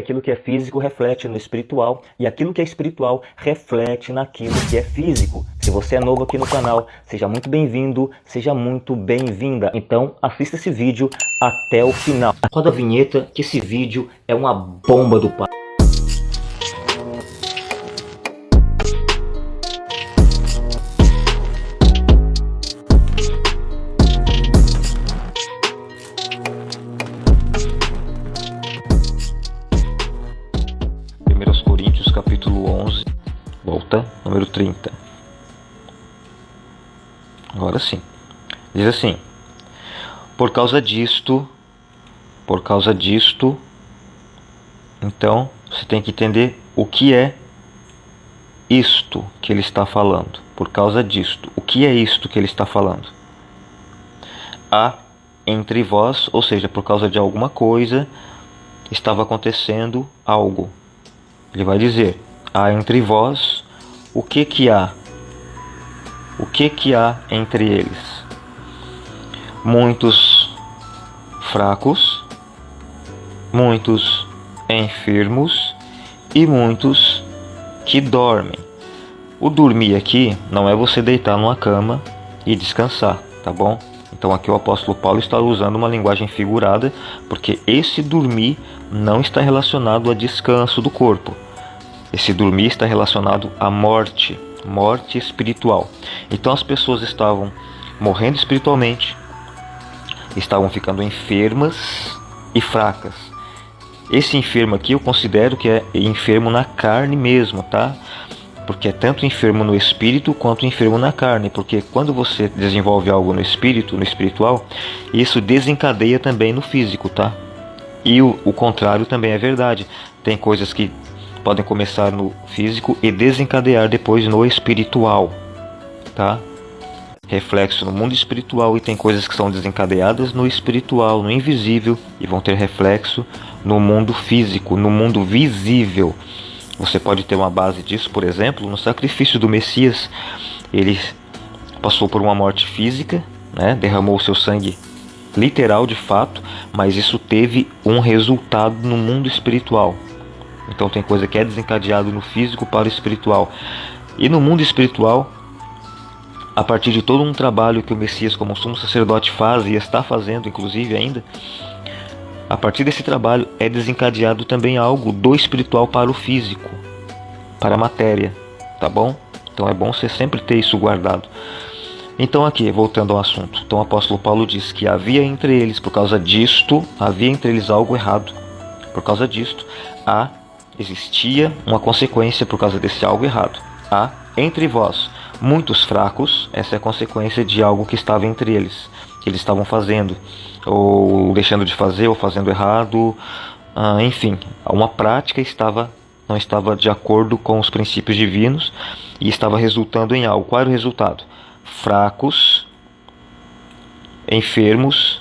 Aquilo que é físico reflete no espiritual e aquilo que é espiritual reflete naquilo que é físico. Se você é novo aqui no canal, seja muito bem-vindo, seja muito bem-vinda. Então assista esse vídeo até o final. Roda a vinheta que esse vídeo é uma bomba do pai. Número 30. Agora sim. Diz assim: Por causa disto, por causa disto, então você tem que entender o que é isto que ele está falando. Por causa disto, o que é isto que ele está falando? Há entre vós, ou seja, por causa de alguma coisa, estava acontecendo algo. Ele vai dizer: há entre vós o que que há? O que que há entre eles? Muitos fracos, muitos enfermos e muitos que dormem. O dormir aqui não é você deitar numa cama e descansar, tá bom? Então aqui o apóstolo Paulo está usando uma linguagem figurada, porque esse dormir não está relacionado a descanso do corpo esse dormir está relacionado à morte, morte espiritual. Então as pessoas estavam morrendo espiritualmente, estavam ficando enfermas e fracas. Esse enfermo aqui eu considero que é enfermo na carne mesmo, tá? Porque é tanto enfermo no espírito quanto enfermo na carne, porque quando você desenvolve algo no espírito, no espiritual, isso desencadeia também no físico, tá? E o, o contrário também é verdade. Tem coisas que podem começar no físico e desencadear depois no espiritual, tá? Reflexo no mundo espiritual e tem coisas que são desencadeadas no espiritual, no invisível e vão ter reflexo no mundo físico, no mundo visível. Você pode ter uma base disso, por exemplo, no sacrifício do Messias. Ele passou por uma morte física, né? derramou seu sangue literal de fato, mas isso teve um resultado no mundo espiritual. Então tem coisa que é desencadeado no físico para o espiritual. E no mundo espiritual, a partir de todo um trabalho que o Messias como sumo sacerdote faz e está fazendo inclusive ainda, a partir desse trabalho é desencadeado também algo do espiritual para o físico, para a matéria, tá bom? Então é bom você sempre ter isso guardado. Então aqui, voltando ao assunto. Então o apóstolo Paulo diz que havia entre eles, por causa disto, havia entre eles algo errado. Por causa disto, há existia uma consequência por causa desse algo errado. Há entre vós muitos fracos, essa é a consequência de algo que estava entre eles, que eles estavam fazendo, ou deixando de fazer, ou fazendo errado, ah, enfim, uma prática estava não estava de acordo com os princípios divinos e estava resultando em algo. Qual era o resultado? Fracos, enfermos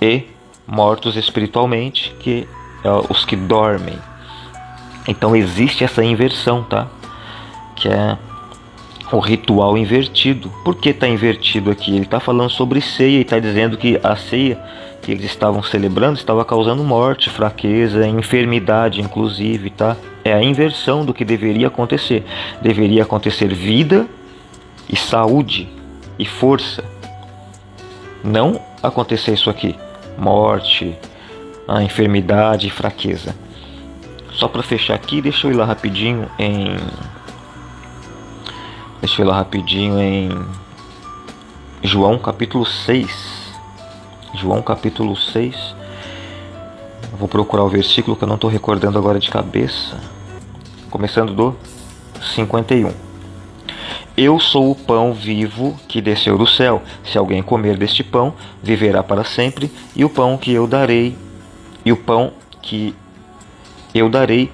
e mortos espiritualmente, que é os que dormem. Então existe essa inversão, tá? Que é o ritual invertido. Por que está invertido aqui? Ele está falando sobre ceia e está dizendo que a ceia que eles estavam celebrando estava causando morte, fraqueza, enfermidade, inclusive, tá? É a inversão do que deveria acontecer. Deveria acontecer vida e saúde e força. Não acontecer isso aqui, morte, a enfermidade e fraqueza. Só para fechar aqui, deixa eu ir lá rapidinho em Deixa eu ir lá rapidinho em João capítulo 6. João capítulo 6. vou procurar o versículo que eu não estou recordando agora de cabeça. Começando do 51. Eu sou o pão vivo que desceu do céu. Se alguém comer deste pão, viverá para sempre, e o pão que eu darei, e o pão que eu darei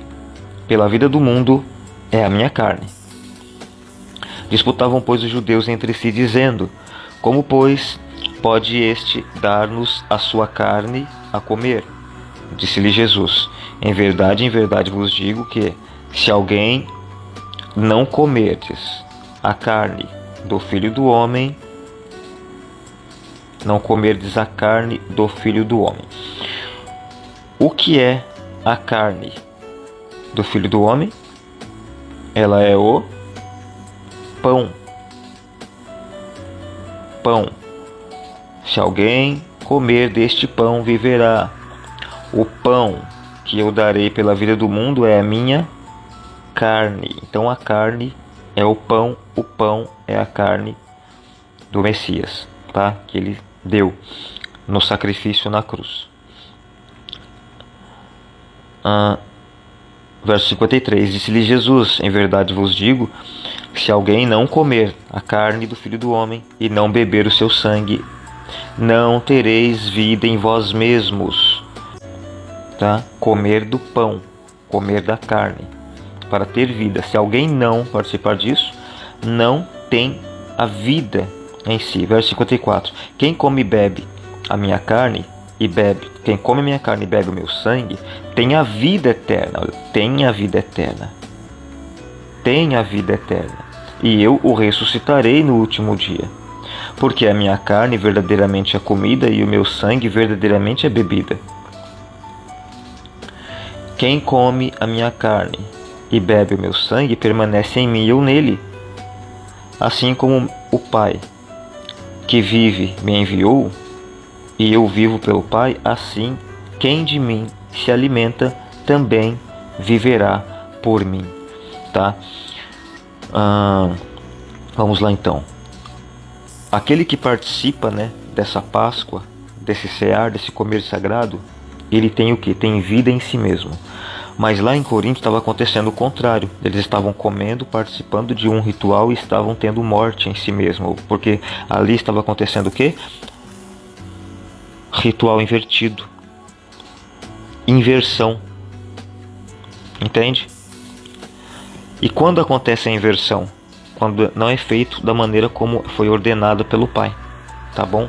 pela vida do mundo é a minha carne. Disputavam, pois, os judeus entre si, dizendo: Como, pois, pode este dar-nos a sua carne a comer? Disse-lhe Jesus: Em verdade, em verdade vos digo que, se alguém não comerdes a carne do filho do homem, não comerdes a carne do filho do homem. O que é a carne do Filho do Homem, ela é o pão. Pão. Se alguém comer deste pão, viverá. O pão que eu darei pela vida do mundo é a minha carne. Então a carne é o pão, o pão é a carne do Messias, tá? Que ele deu no sacrifício na cruz. Verso 53: Disse-lhe Jesus: Em verdade vos digo, se alguém não comer a carne do filho do homem e não beber o seu sangue, não tereis vida em vós mesmos. Tá? Comer do pão, comer da carne, para ter vida. Se alguém não participar disso, não tem a vida em si. Verso 54: Quem come e bebe a minha carne e bebe, quem come minha carne e bebe o meu sangue, tem a vida eterna. Tem a vida eterna. Tem a vida eterna. E eu o ressuscitarei no último dia. Porque a minha carne verdadeiramente é comida e o meu sangue verdadeiramente é bebida. Quem come a minha carne e bebe o meu sangue permanece em mim e eu nele. Assim como o Pai que vive me enviou, e eu vivo pelo Pai, assim quem de mim se alimenta também viverá por mim, tá? Ah, vamos lá então. Aquele que participa, né, dessa Páscoa, desse cear, desse comer sagrado, ele tem o que? Tem vida em si mesmo. Mas lá em Corinto estava acontecendo o contrário. Eles estavam comendo, participando de um ritual e estavam tendo morte em si mesmo. Porque ali estava acontecendo o que? Ritual invertido. Inversão. Entende? E quando acontece a inversão? Quando não é feito da maneira como foi ordenado pelo Pai. Tá bom?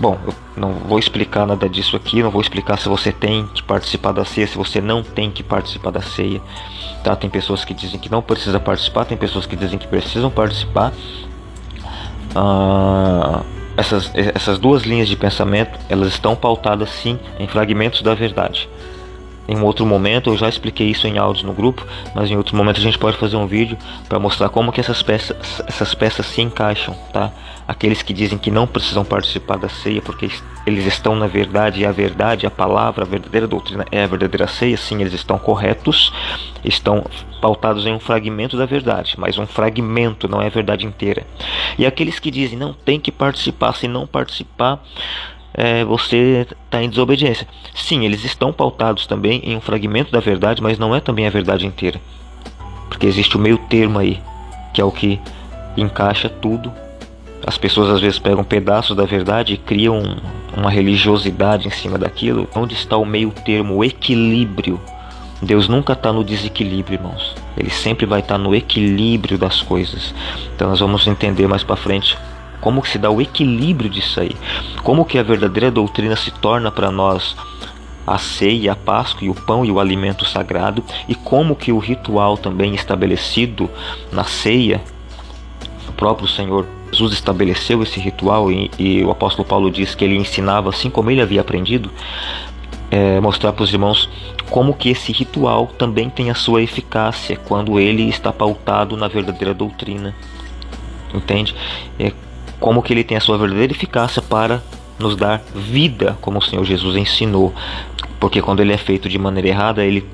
Bom, eu não vou explicar nada disso aqui, não vou explicar se você tem que participar da ceia, se você não tem que participar da ceia. Tá? Tem pessoas que dizem que não precisa participar, tem pessoas que dizem que precisam participar. Ah, essas, essas duas linhas de pensamento elas estão pautadas sim em fragmentos da verdade. Em um outro momento eu já expliquei isso em áudio no grupo, mas em outro momento a gente pode fazer um vídeo para mostrar como que essas peças, essas peças se encaixam, tá? Aqueles que dizem que não precisam participar da ceia porque eles estão na verdade e a verdade, a palavra, a verdadeira doutrina é a verdadeira ceia, sim, eles estão corretos, estão pautados em um fragmento da verdade, mas um fragmento, não é a verdade inteira. E aqueles que dizem não tem que participar, se não participar, é, você está em desobediência. Sim, eles estão pautados também em um fragmento da verdade, mas não é também a verdade inteira. Porque existe o meio termo aí, que é o que encaixa tudo. As pessoas às vezes pegam pedaços da verdade e criam uma religiosidade em cima daquilo. Onde está o meio termo, o equilíbrio? Deus nunca está no desequilíbrio, irmãos. Ele sempre vai estar tá no equilíbrio das coisas. Então nós vamos entender mais para frente como que se dá o equilíbrio disso aí. Como que a verdadeira doutrina se torna para nós a ceia, a Páscoa e o pão e o alimento sagrado e como que o ritual também estabelecido na ceia, o próprio Senhor Jesus estabeleceu esse ritual e, e o apóstolo Paulo diz que ele ensinava assim como ele havia aprendido, é, mostrar para os irmãos como que esse ritual também tem a sua eficácia quando ele está pautado na verdadeira doutrina. Entende? É, como que ele tem a sua verdadeira eficácia para nos dar vida, como o Senhor Jesus ensinou. Porque quando ele é feito de maneira errada, ele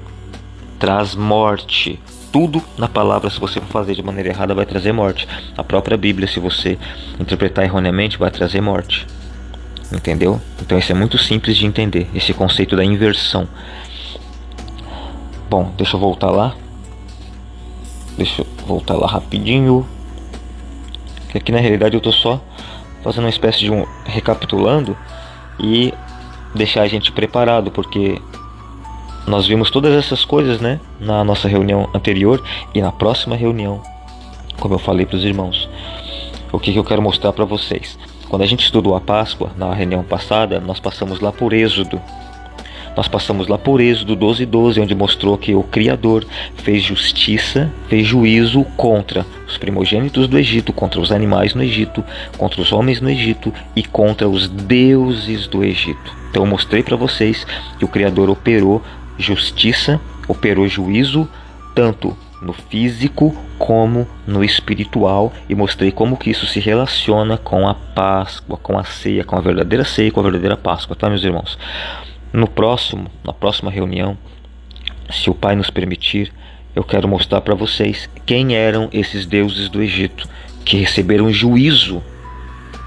traz morte. Tudo na palavra, se você for fazer de maneira errada, vai trazer morte. A própria Bíblia, se você interpretar erroneamente, vai trazer morte. Entendeu? Então isso é muito simples de entender, esse conceito da inversão. Bom, deixa eu voltar lá. Deixa eu voltar lá rapidinho. Que aqui na realidade eu tô só fazendo uma espécie de um recapitulando e deixar a gente preparado, porque nós vimos todas essas coisas, né, na nossa reunião anterior e na próxima reunião, como eu falei para os irmãos. O que, que eu quero mostrar para vocês? Quando a gente estudou a Páscoa na reunião passada, nós passamos lá por Êxodo. Nós passamos lá por Êxodo 12, 12, onde mostrou que o Criador fez justiça, fez juízo contra os primogênitos do Egito, contra os animais no Egito, contra os homens no Egito e contra os deuses do Egito. Então eu mostrei para vocês que o Criador operou justiça, operou juízo, tanto no físico como no espiritual e mostrei como que isso se relaciona com a Páscoa, com a ceia, com a verdadeira ceia, com a verdadeira Páscoa, tá meus irmãos? No próximo, na próxima reunião, se o Pai nos permitir, eu quero mostrar para vocês quem eram esses deuses do Egito que receberam juízo.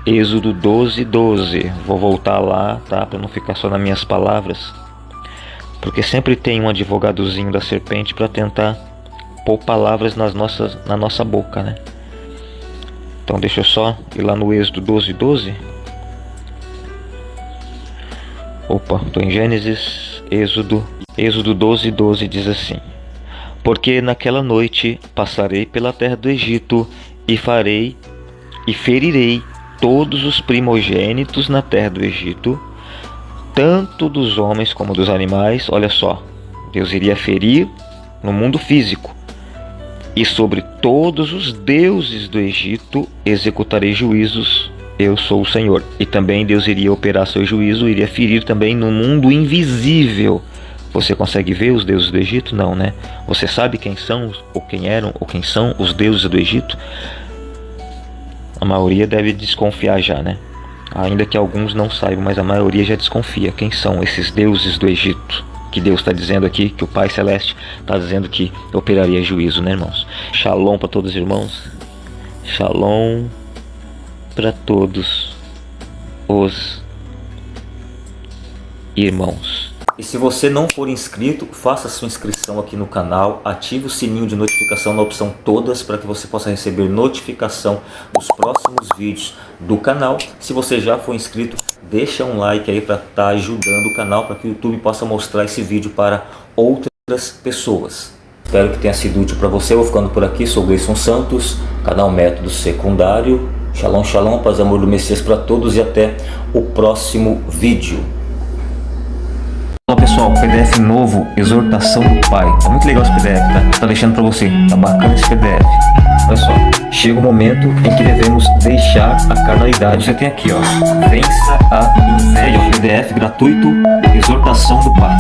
Êxodo 12, 12. Vou voltar lá, tá? Para não ficar só nas minhas palavras. Porque sempre tem um advogadozinho da serpente para tentar pôr palavras nas nossas, na nossa boca, né? Então deixa eu só ir lá no Êxodo 12, 12. Opa, estou em Gênesis, Êxodo, Êxodo 12, 12 diz assim: Porque naquela noite passarei pela terra do Egito e farei e ferirei todos os primogênitos na terra do Egito, tanto dos homens como dos animais. Olha só, Deus iria ferir no mundo físico e sobre todos os deuses do Egito executarei juízos. Eu sou o Senhor. E também Deus iria operar seu juízo, iria ferir também no mundo invisível. Você consegue ver os deuses do Egito? Não, né? Você sabe quem são, ou quem eram, ou quem são os deuses do Egito? A maioria deve desconfiar já, né? Ainda que alguns não saibam, mas a maioria já desconfia. Quem são esses deuses do Egito? que Deus está dizendo aqui, que o Pai Celeste está dizendo que operaria juízo, né, irmãos? Shalom para todos os irmãos. Shalom para todos os irmãos. E se você não for inscrito, faça sua inscrição aqui no canal, ative o sininho de notificação na opção todas para que você possa receber notificação dos próximos vídeos do canal. Se você já for inscrito, deixa um like aí para estar tá ajudando o canal para que o YouTube possa mostrar esse vídeo para outras pessoas. Espero que tenha sido útil para você. Eu vou ficando por aqui. Sou Gleison Santos, canal Método Secundário. Shalom, shalom, paz amor do Messias para todos e até o próximo vídeo. Olá pessoal, PDF novo, Exortação do Pai. Tá muito legal esse PDF, tá? Tá deixando para você. Tá bacana esse PDF. Olha só, chega o momento em que devemos deixar a carnalidade. Você tem aqui, ó, vença a inveja. PDF gratuito, exortação do Pai.